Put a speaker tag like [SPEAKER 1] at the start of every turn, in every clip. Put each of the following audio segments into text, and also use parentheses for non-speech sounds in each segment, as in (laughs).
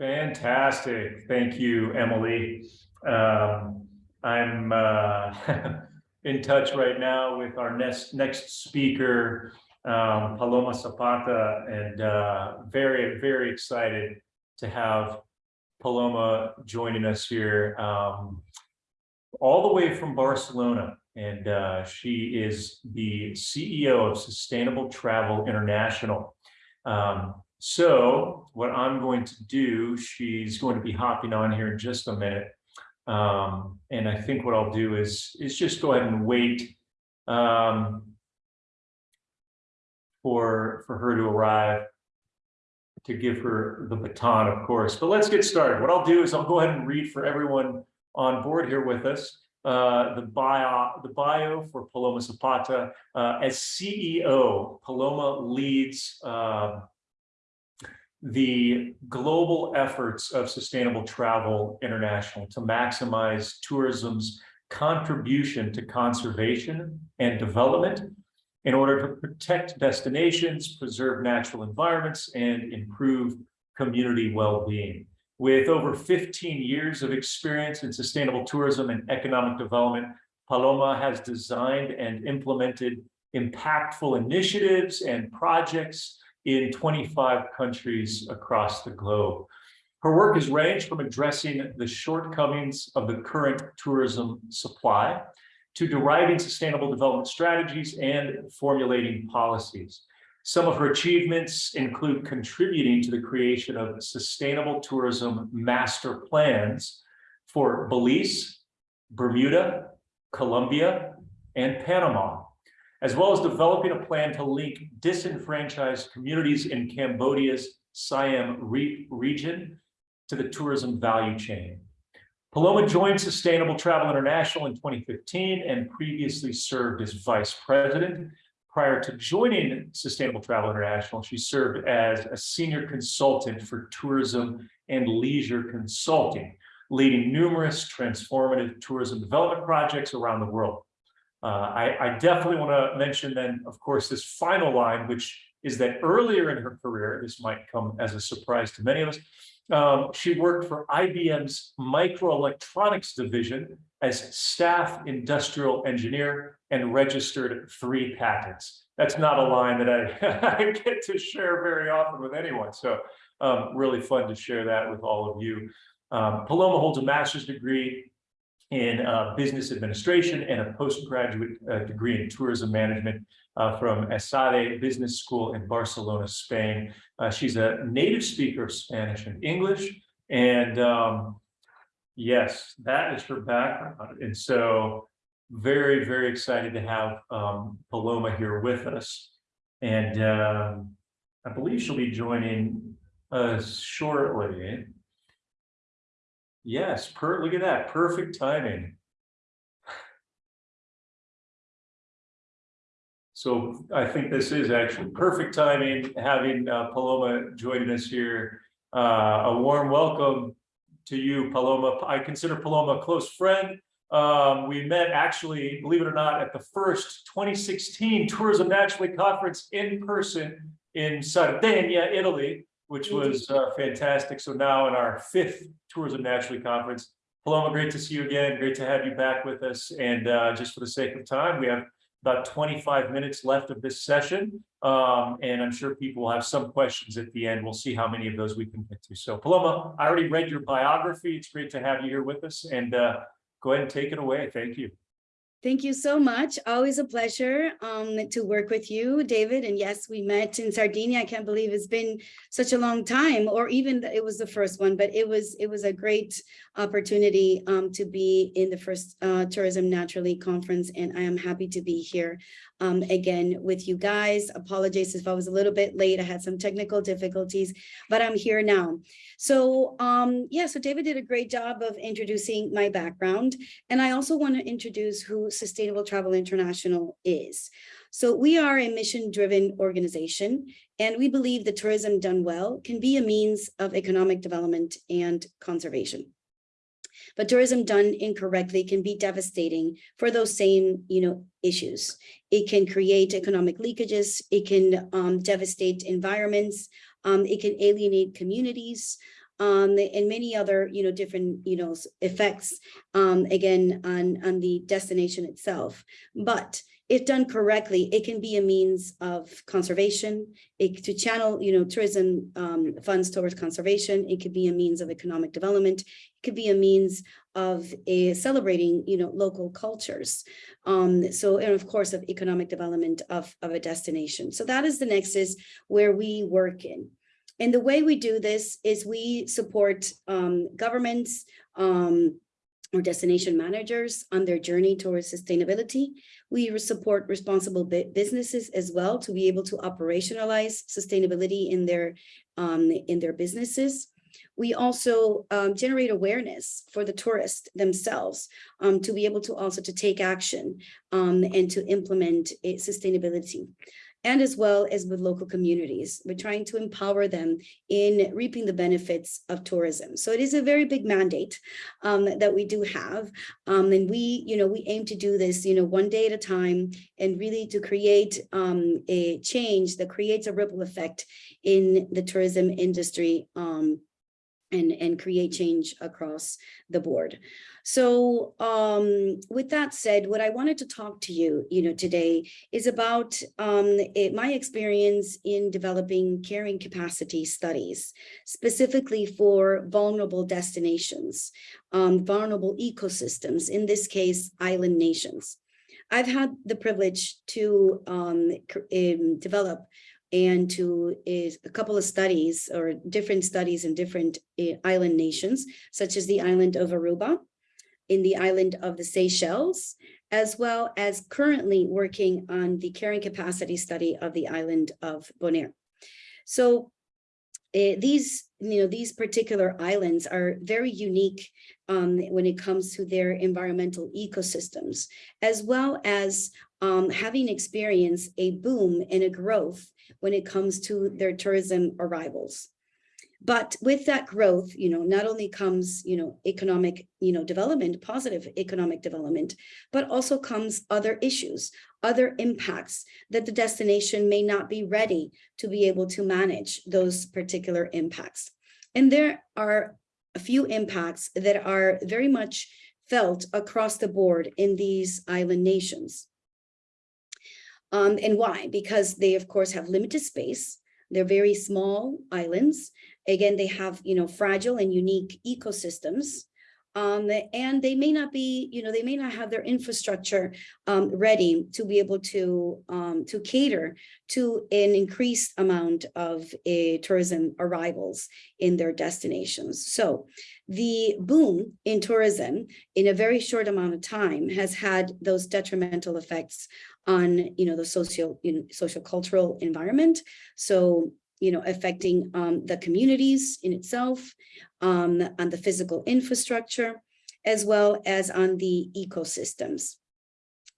[SPEAKER 1] Fantastic. Thank you, Emily. Um, I'm uh, (laughs) in touch right now with our next next speaker, um, Paloma Zapata, and uh, very, very excited to have Paloma joining us here um, all the way from Barcelona. And uh, she is the CEO of Sustainable Travel International. Um, so what I'm going to do, she's going to be hopping on here in just a minute. Um, and I think what I'll do is, is just go ahead and wait um, for, for her to arrive to give her the baton, of course. But let's get started. What I'll do is I'll go ahead and read for everyone on board here with us uh, the bio the bio for Paloma Zapata. Uh, as CEO, Paloma leads uh, the global efforts of Sustainable Travel International to maximize tourism's contribution to conservation and development in order to protect destinations, preserve natural environments, and improve community well-being. With over 15 years of experience in sustainable tourism and economic development, Paloma has designed and implemented impactful initiatives and projects in 25 countries across the globe. Her work has ranged from addressing the shortcomings of the current tourism supply to deriving sustainable development strategies and formulating policies. Some of her achievements include contributing to the creation of sustainable tourism master plans for Belize, Bermuda, Colombia, and Panama, as well as developing a plan to link disenfranchised communities in Cambodia's Siem Reap region to the tourism value chain. Paloma joined Sustainable Travel International in 2015 and previously served as vice president. Prior to joining Sustainable Travel International, she served as a senior consultant for tourism and leisure consulting, leading numerous transformative tourism development projects around the world. Uh, I, I, definitely want to mention then, of course, this final line, which is that earlier in her career, this might come as a surprise to many of us, um, she worked for IBM's microelectronics division as staff industrial engineer and registered three patents. That's not a line that I, (laughs) I get to share very often with anyone. So um, really fun to share that with all of you. Um, Paloma holds a master's degree in uh, business administration and a postgraduate uh, degree in tourism management uh, from ESADE Business School in Barcelona, Spain. Uh, she's a native speaker of Spanish and English. And um, yes, that is her background. And so very, very excited to have um, Paloma here with us. And um, I believe she'll be joining us shortly. Yes, per look at that, perfect timing. So I think this is actually perfect timing, having uh, Paloma joining us here. Uh, a warm welcome to you, Paloma. I consider Paloma a close friend. Um, we met actually, believe it or not, at the first 2016 Tourism Naturally Conference in person in Sardinia, Italy which was uh, fantastic. So now in our fifth Tourism Naturally Conference, Paloma, great to see you again. Great to have you back with us. And uh, just for the sake of time, we have about 25 minutes left of this session. Um, and I'm sure people will have some questions at the end. We'll see how many of those we can get to. So Paloma, I already read your biography. It's great to have you here with us and uh, go ahead and take it away. Thank you.
[SPEAKER 2] Thank you so much. Always a pleasure um, to work with you, David. And yes, we met in Sardinia. I can't believe it's been such a long time, or even that it was the first one, but it was it was a great opportunity um, to be in the first uh, Tourism Naturally conference. And I am happy to be here um, again with you guys. Apologies if I was a little bit late. I had some technical difficulties, but I'm here now. So um, yeah, so David did a great job of introducing my background. And I also want to introduce who Sustainable Travel International is. So we are a mission-driven organization, and we believe that tourism done well can be a means of economic development and conservation. But tourism done incorrectly can be devastating for those same, you know, issues. It can create economic leakages. It can um, devastate environments. Um, it can alienate communities. um, and many other, you know, different, you know, effects, um, again, on, on the destination itself. But if done correctly, it can be a means of conservation, it to channel, you know, tourism, um, funds towards conservation. It could be a means of economic development. It could be a means of a celebrating, you know, local cultures. Um, so, and of course, of economic development of, of a destination. So that is the nexus where we work in. And the way we do this is we support um, governments um, or destination managers on their journey towards sustainability. We support responsible businesses as well to be able to operationalize sustainability in their um, in their businesses. We also um, generate awareness for the tourists themselves um, to be able to also to take action um, and to implement sustainability and as well as with local communities. We're trying to empower them in reaping the benefits of tourism. So it is a very big mandate um, that we do have. Um, and we, you know, we aim to do this, you know, one day at a time and really to create um, a change that creates a ripple effect in the tourism industry um, and, and create change across the board. So um, with that said, what I wanted to talk to you, you know, today is about um, it- my experience in developing carrying capacity studies, specifically for vulnerable destinations, um, vulnerable ecosystems, in this case, island nations. I've had the privilege to um, um, develop and to a couple of studies or different studies in different uh, island nations, such as the island of Aruba, in the island of the Seychelles, as well as currently working on the carrying capacity study of the island of Bonaire. So eh, these, you know, these particular islands are very unique um, when it comes to their environmental ecosystems, as well as um, having experienced a boom and a growth when it comes to their tourism arrivals. But with that growth, you know, not only comes, you know, economic, you know, development, positive economic development, but also comes other issues, other impacts that the destination may not be ready to be able to manage those particular impacts. And there are a few impacts that are very much felt across the board in these island nations. Um, and why? Because they, of course, have limited space. They're very small islands. Again, they have, you know, fragile and unique ecosystems. Um, and they may not be, you know, they may not have their infrastructure um, ready to be able to um, to cater to an increased amount of uh, tourism arrivals in their destinations. So the boom in tourism in a very short amount of time has had those detrimental effects on, you know, the social, you know, social cultural environment. So, you know, affecting um, the communities in itself, um, on the physical infrastructure, as well as on the ecosystems.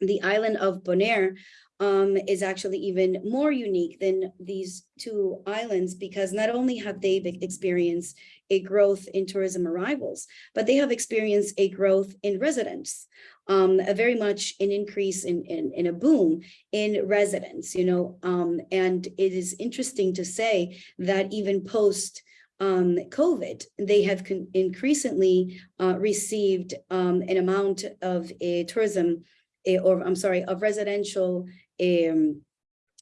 [SPEAKER 2] The island of Bonaire um, is actually even more unique than these two islands because not only have they experienced a growth in tourism arrivals, but they have experienced a growth in residents, um, a very much an increase in, in, in a boom in residents, you know, um, and it is interesting to say that even post um, COVID, they have increasingly uh, received um, an amount of a tourism, eh, or I'm sorry, of residential um,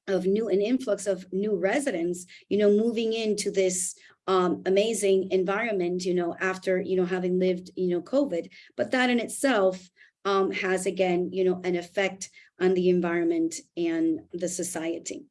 [SPEAKER 2] of new an influx of new residents, you know, moving into this um, amazing environment, you know, after you know having lived, you know, COVID. But that in itself um, has again, you know, an effect on the environment and the society.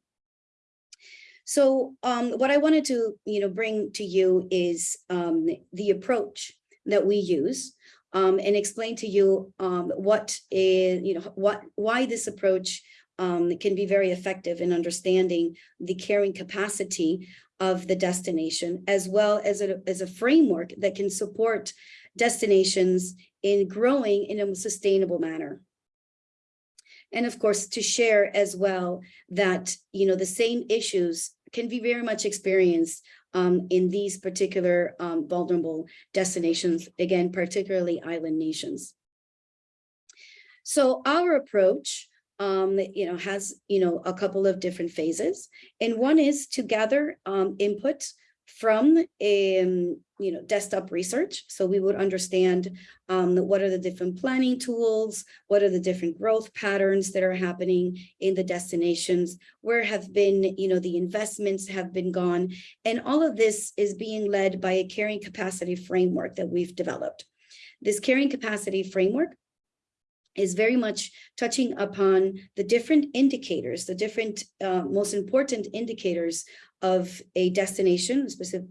[SPEAKER 2] So um, what I wanted to, you know, bring to you is um, the approach that we use um, and explain to you um, what is, you know, what why this approach um, can be very effective in understanding the carrying capacity of the destination, as well as a, as a framework that can support destinations in growing in a sustainable manner. And of course, to share as well that, you know, the same issues can be very much experienced um, in these particular um, vulnerable destinations, again, particularly island nations. So our approach, um, you know, has, you know, a couple of different phases. And one is to gather um, input from um, you know, desktop research. So we would understand um, what are the different planning tools, what are the different growth patterns that are happening in the destinations, where have been, you know, the investments have been gone. And all of this is being led by a carrying capacity framework that we've developed. This carrying capacity framework is very much touching upon the different indicators, the different uh, most important indicators of a destination, specific,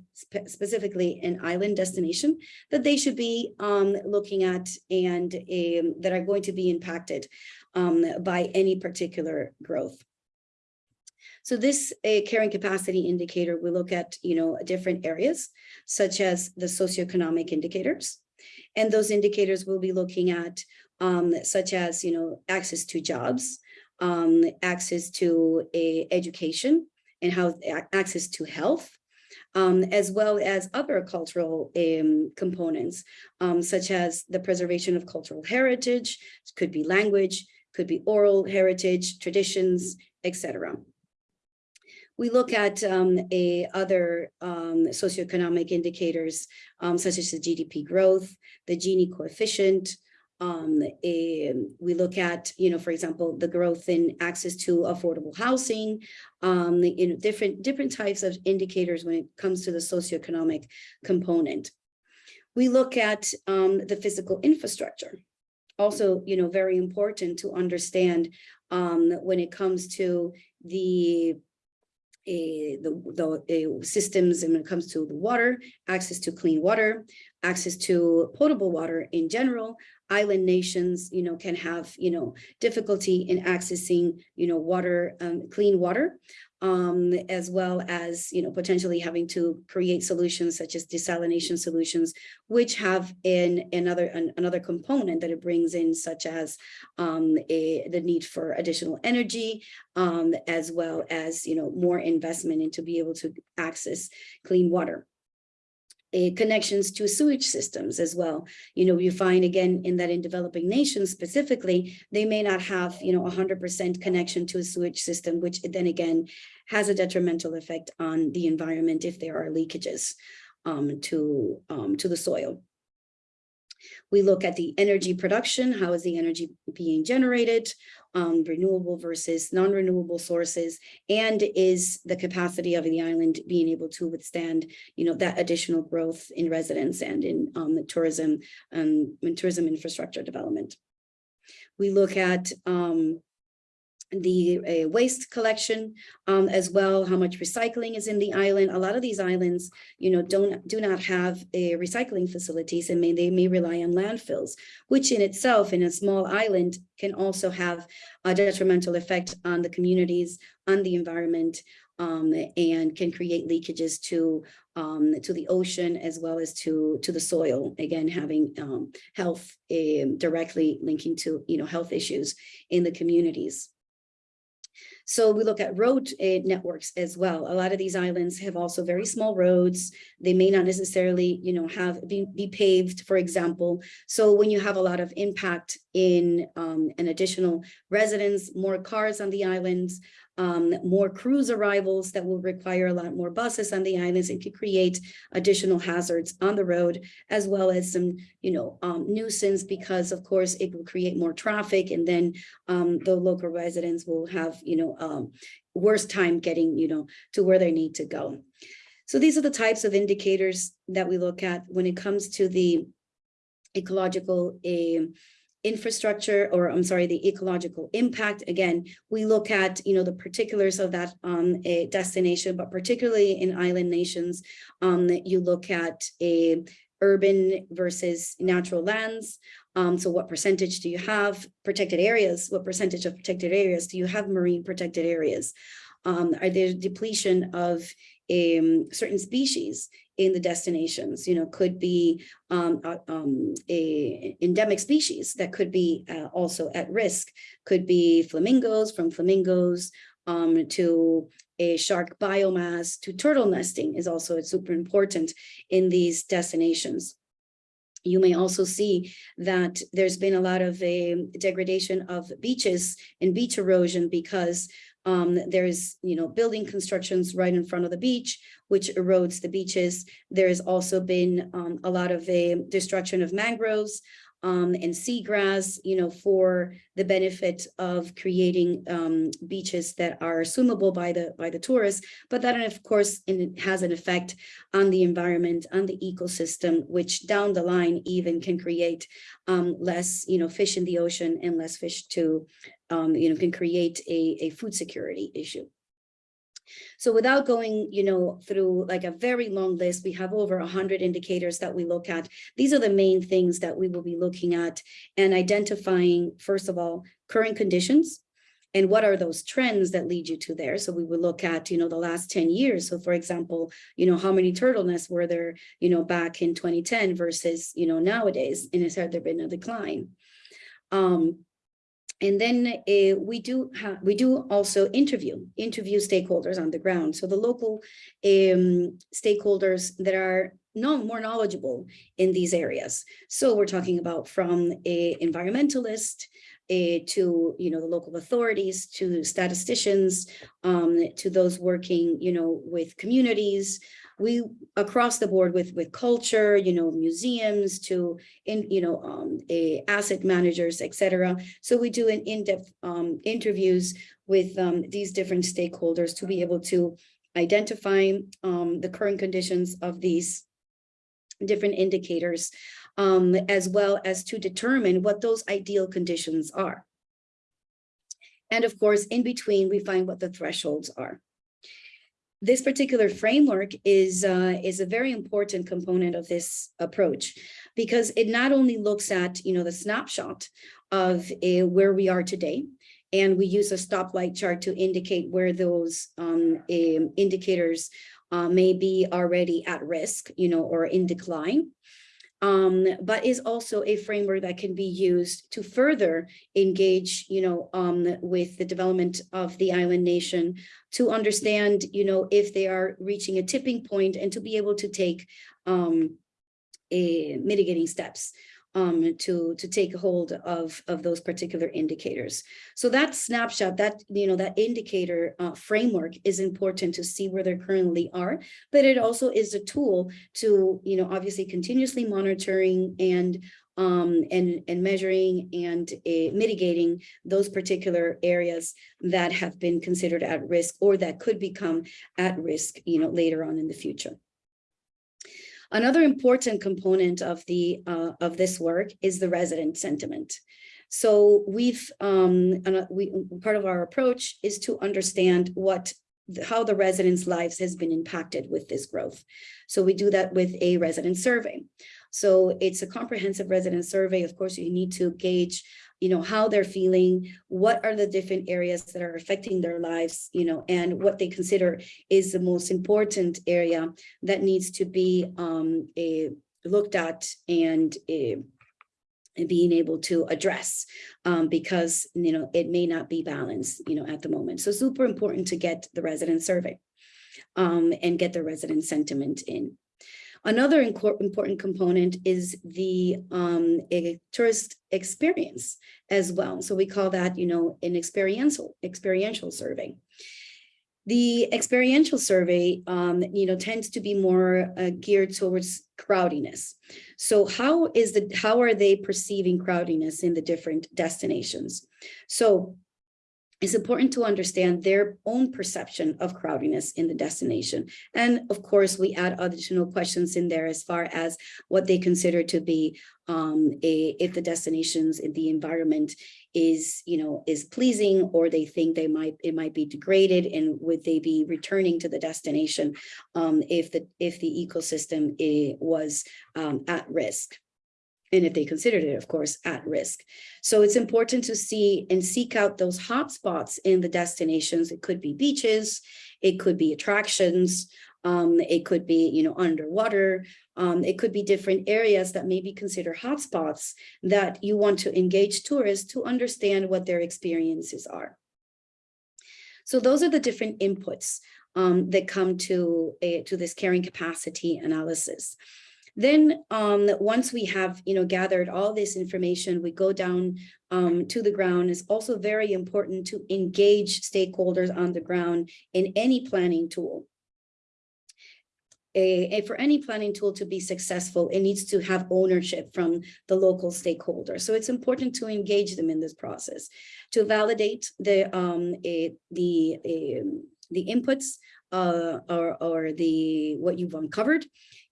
[SPEAKER 2] specifically an island destination, that they should be um, looking at and um, that are going to be impacted um, by any particular growth. So this a carrying capacity indicator, we look at, you know, different areas, such as the socioeconomic indicators. And those indicators we'll be looking at um, such as, you know, access to jobs, um, access to a education, and how access to health, um, as well as other cultural um, components, um, such as the preservation of cultural heritage, could be language, could be oral heritage, traditions, etc. We look at um, a other um, socioeconomic indicators, um, such as the GDP growth, the Gini coefficient, um, a, we look at, you know, for example, the growth in access to affordable housing, um, you know, different, different types of indicators when it comes to the socioeconomic component. We look at um, the physical infrastructure. Also, you know, very important to understand um, when it comes to the a, the, the systems and when it comes to the water, access to clean water, access to potable water in general, island nations, you know, can have, you know, difficulty in accessing, you know, water, um, clean water, um, as well as, you know, potentially having to create solutions such as desalination solutions, which have in another an, another component that it brings in, such as um, a, the need for additional energy, um, as well as, you know, more investment into be able to access clean water uh, connections to sewage systems as well. You know, you find again in that in developing nations specifically, they may not have, you know, 100% connection to a sewage system, which then again has a detrimental effect on the environment if there are leakages um, to, um, to the soil. We look at the energy production, how is the energy being generated, um, renewable versus non-renewable sources, and is the capacity of the island being able to withstand, you know, that additional growth in residents and in um, tourism and um, tourism infrastructure development. We look at um, the uh, waste collection um, as well, how much recycling is in the island. A lot of these islands, you know, don't do not have uh, recycling facilities and may, they may rely on landfills, which in itself in a small island can also have a detrimental effect on the communities, on the environment, um, and can create leakages to um, to the ocean as well as to to the soil. Again, having um, health uh, directly linking to you know health issues in the communities. So we look at road uh, networks as well. A lot of these islands have also very small roads. They may not necessarily, you know, have be, be paved, for example. So when you have a lot of impact in um, an additional residents, more cars on the islands, um, more cruise arrivals that will require a lot more buses on the islands and could create additional hazards on the road, as well as some, you know, um, nuisance because of course it will create more traffic and then um, the local residents will have, you know, um, worse time getting, you know, to where they need to go. So these are the types of indicators that we look at when it comes to the ecological uh, infrastructure or I'm sorry, the ecological impact. Again, we look at, you know, the particulars of that um, destination, but particularly in island nations, um, you look at a urban versus natural lands. Um, so what percentage do you have protected areas? What percentage of protected areas do you have marine protected areas? Um, are there depletion of um, certain species in the destinations, you know, could be um, uh, um, a endemic species that could be uh, also at risk, could be flamingos from flamingos um, to a shark biomass to turtle nesting is also super important in these destinations. You may also see that there's been a lot of a degradation of beaches and beach erosion because Um, there's, you know, building constructions right in front of the beach, which erodes the beaches. There's also been um, a lot of a destruction of mangroves um, and seagrass, you know, for the benefit of creating um, beaches that are swimmable by the by the tourists, but that of course has an effect on the environment, on the ecosystem, which down the line even can create um, less, you know, fish in the ocean and less fish to, um, you know, can create a, a food security issue. So without going, you know, through like a very long list, we have over 100 indicators that we look at. These are the main things that we will be looking at and identifying, first of all, current conditions, and what are those trends that lead you to there? So we would look at, you know, the last 10 years. So for example, you know, how many turtle nests were there, you know, back in 2010 versus, you know, nowadays, and has there been a decline? Um, and then uh, we do we do also interview interview stakeholders on the ground. So the local um, stakeholders that are no more knowledgeable in these areas. So we're talking about from a environmentalist uh, to you know the local authorities to statisticians um, to those working you know with communities we across the board with with culture you know museums to in you know um a asset managers etc so we do an in-depth um interviews with um these different stakeholders to be able to identify um the current conditions of these different indicators um as well as to determine what those ideal conditions are. And of course in between we find what the thresholds are this particular framework is uh, is a very important component of this approach because it not only looks at you know the snapshot of uh, where we are today and we use a stoplight chart to indicate where those um, um, indicators uh, may be already at risk you know or in decline um, but is also a framework that can be used to further engage, you know, um, with the development of the island nation to understand, you know, if they are reaching a tipping point and to be able to take um, a mitigating steps um, to, to take hold of, of those particular indicators. So that snapshot, that, you know, that indicator uh, framework is important to see where they currently are, but it also is a tool to, you know, obviously continuously monitoring and um, and, and measuring and uh, mitigating those particular areas that have been considered at risk or that could become at risk, you know, later on in the future. Another important component of the uh, of this work is the resident sentiment. So we've um, we part of our approach is to understand what how the residents' lives has been impacted with this growth. So we do that with a resident survey. So it's a comprehensive resident survey. Of course, you need to gauge you know, how they're feeling, what are the different areas that are affecting their lives, you know, and what they consider is the most important area that needs to be um, a, looked at and a, being able to address um, because, you know, it may not be balanced, you know, at the moment. So super important to get the resident survey um, and get the resident sentiment in. Another important component is the um, tourist experience as well. So we call that, you know, an experiential experiential survey. The experiential survey, um, you know, tends to be more uh, geared towards crowdiness. So how is the how are they perceiving crowdiness in the different destinations? So it's important to understand their own perception of crowdiness in the destination. And of course, we add additional questions in there as far as what they consider to be um, a, if the destinations in the environment is, you know, is pleasing or they think they might, it might be degraded and would they be returning to the destination um, if the, if the ecosystem eh, was um, at risk and if they considered it, of course, at risk. So it's important to see and seek out those hotspots in the destinations. It could be beaches, it could be attractions, um, it could be, you know, underwater. Um, it could be different areas that may be considered hotspots that you want to engage tourists to understand what their experiences are. So those are the different inputs um, that come to, a, to this carrying capacity analysis. Then, um, once we have, you know, gathered all this information, we go down um, to the ground. It's also very important to engage stakeholders on the ground in any planning tool. A, a- for any planning tool to be successful, it needs to have ownership from the local stakeholders. So it's important to engage them in this process, to validate the, um, eh, the, um, the inputs uh, or, or the, what you've uncovered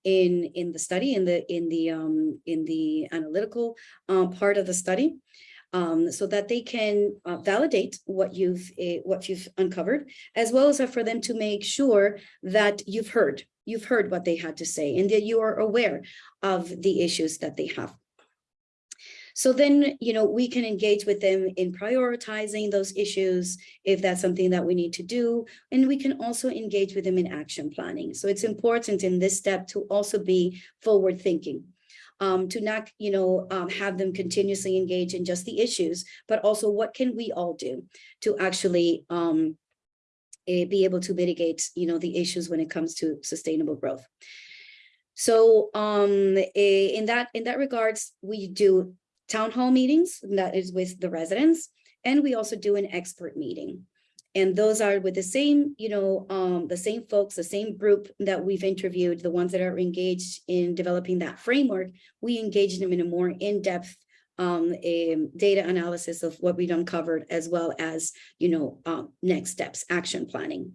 [SPEAKER 2] in, in the study, in the, in the, um, in the analytical uh, part of the study. Um, so that they can uh, validate what you've, eh, what you've uncovered, as well as for them to make sure that you've heard, you've heard what they had to say and that you are aware of the issues that they have. So then, you know, we can engage with them in prioritizing those issues if that's something that we need to do. And we can also engage with them in action planning. So it's important in this step to also be forward thinking. Um, to not, you know, um, have them continuously engage in just the issues, but also what can we all do to actually um, eh, be able to mitigate, you know, the issues when it comes to sustainable growth. So um, eh, in that in that regards, we do town hall meetings, that is with the residents, and we also do an expert meeting. And those are with the same, you know, um, the same folks, the same group that we've interviewed, the ones that are engaged in developing that framework, we engage them in a more in-depth um, a data analysis of what we've uncovered, as well as, you know, um, next steps, action planning.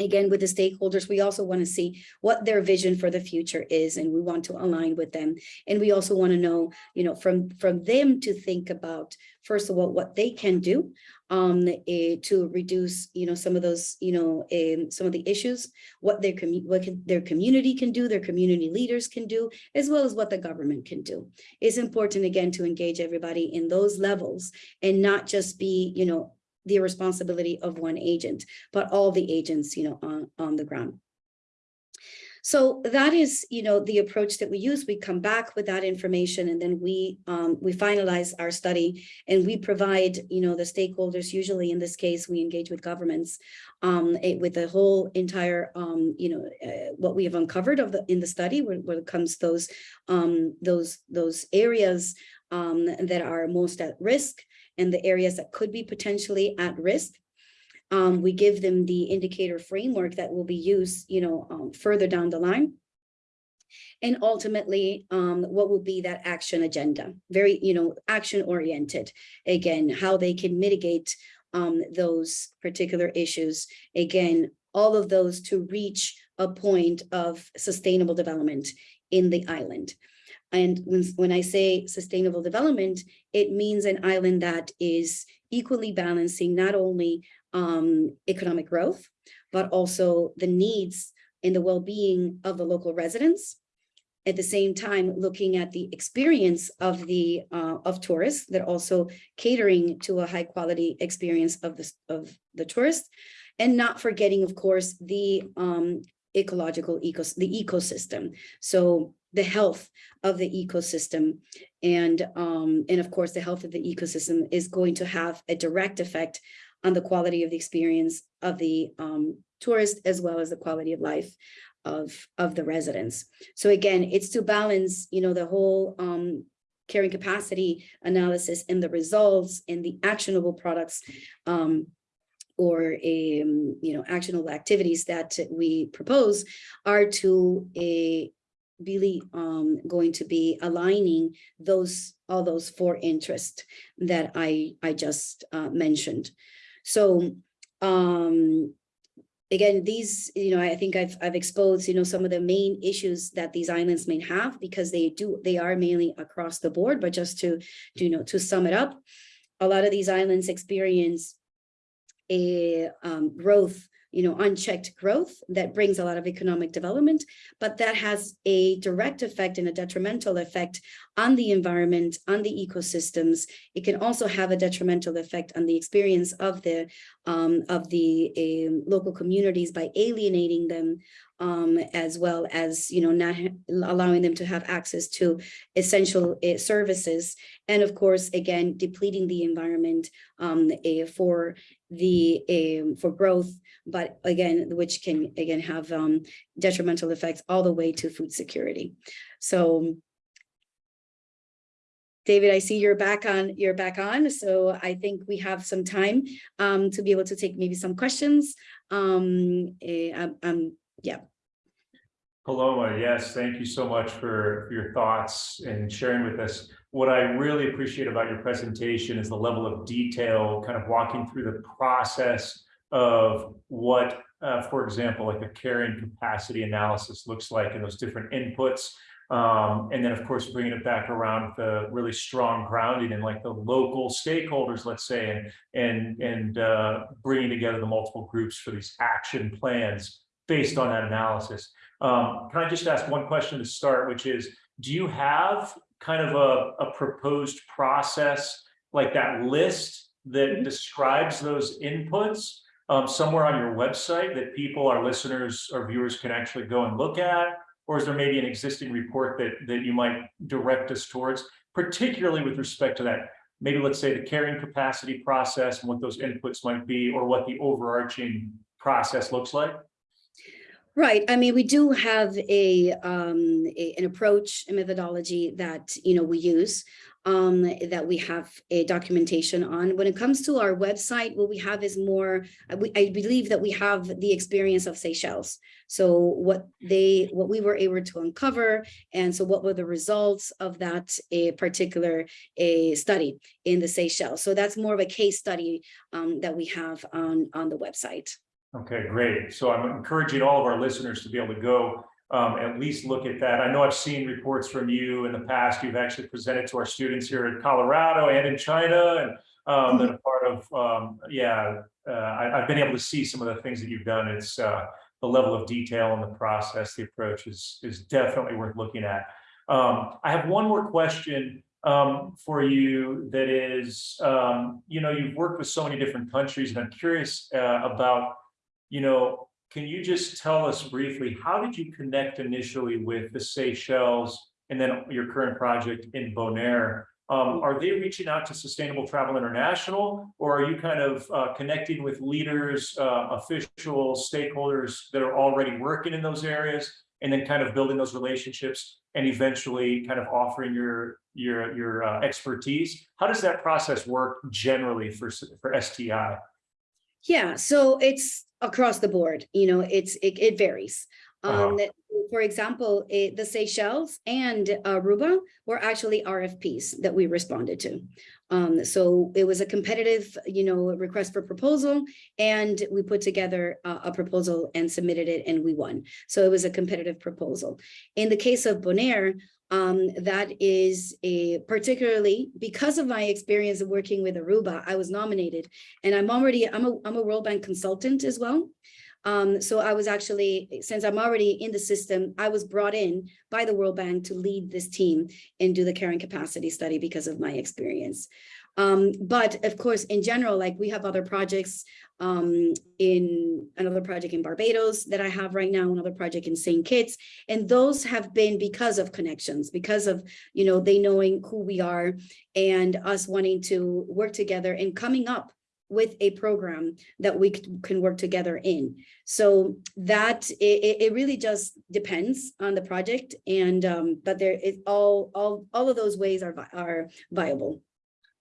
[SPEAKER 2] Again, with the stakeholders, we also want to see what their vision for the future is, and we want to align with them. And we also want to know, you know, from, from them to think about, first of all, what they can do um, eh, to reduce, you know, some of those, you know, um, some of the issues, what their what can, their community can do, their community leaders can do, as well as what the government can do. It's important, again, to engage everybody in those levels and not just be, you know, the responsibility of one agent, but all the agents, you know, on, on the ground. So that is, you know, the approach that we use. We come back with that information and then we um, we finalize our study and we provide, you know, the stakeholders, usually in this case, we engage with governments um, eh, with the whole entire, um, you know, uh, what we have uncovered of the in the study when, when it comes to those, um, those, those areas um, that are most at risk and the areas that could be potentially at risk. Um, we give them the indicator framework that will be used, you know, um, further down the line. And ultimately, um, what will be that action agenda? Very, you know, action oriented. Again, how they can mitigate um, those particular issues. Again, all of those to reach a point of sustainable development in the island. And when, I say sustainable development, it means an island that is equally balancing not only um, economic growth, but also the needs and the well-being of the local residents. At the same time, looking at the experience of the uh, of tourists, that also catering to a high quality experience of the of the tourists, and not forgetting, of course, the um, ecological ecos the ecosystem. So the health of the ecosystem and um, and of course the health of the ecosystem is going to have a direct effect on the quality of the experience of the um, tourist as well as the quality of life of of the residents. So again, it's to balance, you know, the whole um, carrying capacity analysis and the results and the actionable products um, or um, you know actionable activities that we propose are to a really um, going to be aligning those all those four interests that I I just uh, mentioned. So um, again, these, you know, I think I've, I've exposed, you know, some of the main issues that these islands may have because they do, they are mainly across the board, but just to, to you know, to sum it up, a lot of these islands experience a um, growth you know, unchecked growth that brings a lot of economic development, but that has a direct effect and a detrimental effect on the environment, on the ecosystems. It can also have a detrimental effect on the experience of the um, of the uh, local communities by alienating them, um, as well as you know not allowing them to have access to essential uh, services, and of course, again, depleting the environment um, uh, for the, um, for growth, but again, which can, again, have, um, detrimental effects all the way to food security. So David, I see you're back on, you're back on, so I think we have some time um to be able to take maybe some questions. Um, eh, um, um, yeah,
[SPEAKER 1] Paloma, yes, thank you so much for for your thoughts and sharing with us. What I really appreciate about your presentation is the level of detail, kind of walking through the process of what, uh, for example, like a carrying capacity analysis looks like and those different inputs. Um, and then, of course, bringing it back around the really strong grounding and like the local stakeholders, let's say, and and and uh, bringing together the multiple groups for these action plans based on that analysis. Um, can I just ask one question to start, which is, do you have kind of a, a proposed process like that list that describes those inputs um, somewhere on your website that people, our listeners or viewers can actually go and look at? Or is there maybe an existing report that, that you might direct us towards, particularly with respect to that? Maybe let's say the carrying capacity process and what those inputs might be, or what the overarching process looks like?
[SPEAKER 2] Right. I mean, we do have a um a- an approach, a methodology that, you know, we use. Um, that we have a documentation on. When it comes to our website, what we have is more, I we- I believe that we have the experience of Seychelles. So what they, what we were able to uncover, and so what were the results of that a particular a study in the Seychelles. So that's more of a case study um that we have on on the website.
[SPEAKER 1] Okay, great. So I'm encouraging all of our listeners to be able to go um, at least look at that. I know I've seen reports from you in the past. You've actually presented to our students here in Colorado and in China and um, a part of, um, yeah, uh, I, I've been able to see some of the things that you've done. It's uh, the level of detail in the process, the approach is, is definitely worth looking at. Um, I have one more question um, for you that is, um, you know, you've worked with so many different countries and I'm curious uh, about you know, can you just tell us briefly, how did you connect initially with the Seychelles and then your current project in Bonaire? Um, are they reaching out to Sustainable Travel International, or are you kind of uh, connecting with leaders, uh, officials, stakeholders that are already working in those areas, and then kind of building those relationships and eventually kind of offering your your your uh, expertise? How does that process work generally for for STI?
[SPEAKER 2] Yeah, so it's across the board, you know, it's, it, it varies.
[SPEAKER 1] Uh-huh.
[SPEAKER 2] Um, for example, eh, the Seychelles and Aruba were actually RFPs that we responded to. Um, so it was a competitive, you know, request for proposal, and we put together a, a proposal and submitted it, and we won. So it was a competitive proposal. In the case of Bonaire, um, that is a particularly because of my experience of working with Aruba, I was nominated and I'm already, I'm a, I'm a World Bank consultant as well. Um, so I was actually, since I'm already in the system, I was brought in by the World Bank to lead this team and do the carrying capacity study because of my experience. Um, but of course, in general, like we have other projects um, in another project in Barbados that I have right now, another project in St. Kitts, and those have been because of connections, because of, you know, they knowing who we are and us wanting to work together and coming up with a program that we can work together in. So that it, it, really just depends on the project and um, but there is all all all of those ways are are viable.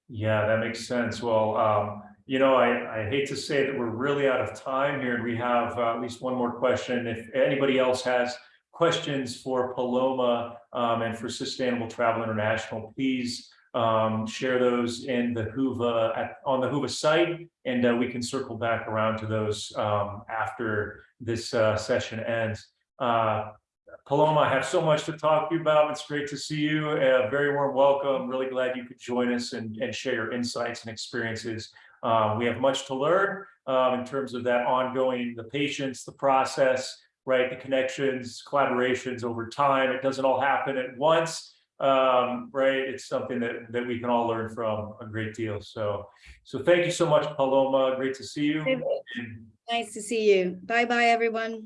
[SPEAKER 1] Yeah, that makes sense. Well, um, you know, I, I hate to say that we're really out of time here and we have uh, at least one more question. If anybody else has questions for Paloma um, and for Sustainable Travel International, please um, share those in the Whova at, on the Whova site, and uh, we can circle back around to those um, after this uh, session ends. Uh, Paloma, I have so much to talk to you about. It's great to see you. A very warm welcome. Really glad you could join us and, and share your insights and experiences. Um, we have much to learn um, in terms of that ongoing, the patience, the process, right? The connections, collaborations over time. It doesn't all happen at once um, right? It's something that, that we can all learn from a great deal. So, so thank you so much, Paloma. Great to see you.
[SPEAKER 2] Nice to see you. Bye bye, everyone.